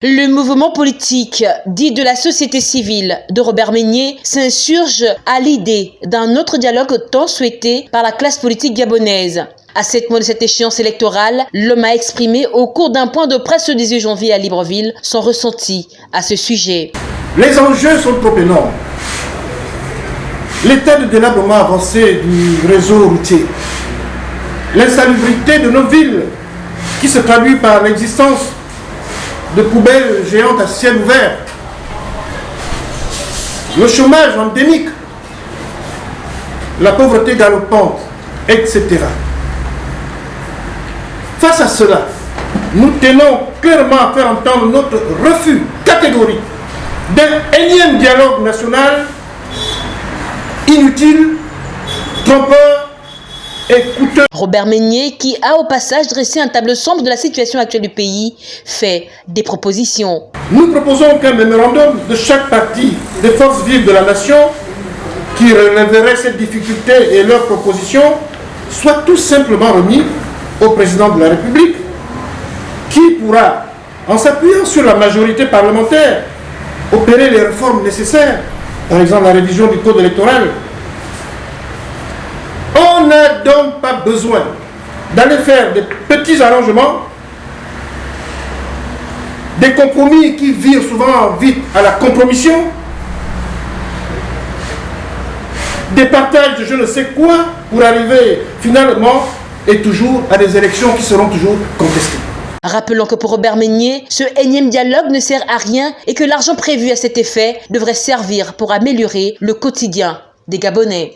Le mouvement politique dit de la société civile de Robert Meignet s'insurge à l'idée d'un autre dialogue tant souhaité par la classe politique gabonaise. À cette mois de cette échéance électorale, l'homme a exprimé au cours d'un point de presse le 18 janvier à Libreville son ressenti à ce sujet. Les enjeux sont trop énormes. L'état de délabrement avancé du réseau routier, l'insalubrité de nos villes qui se traduit par l'existence de poubelles géantes à ciel ouvert, le chômage endémique, la pauvreté galopante, etc. Face à cela, nous tenons clairement à faire entendre notre refus catégorique d'un énième dialogue national inutile, trompeur Robert Meignet, qui a au passage dressé un tableau sombre de la situation actuelle du pays, fait des propositions. Nous proposons qu'un mémorandum de chaque parti des forces vives de la nation qui relèverait cette difficulté et leurs propositions soit tout simplement remis au président de la République qui pourra, en s'appuyant sur la majorité parlementaire, opérer les réformes nécessaires, par exemple la révision du code électoral, donc pas besoin d'aller faire des petits arrangements, des compromis qui virent souvent vite à la compromission, des partages de je ne sais quoi pour arriver finalement et toujours à des élections qui seront toujours contestées. Rappelons que pour Robert Meignet, ce énième dialogue ne sert à rien et que l'argent prévu à cet effet devrait servir pour améliorer le quotidien des Gabonais.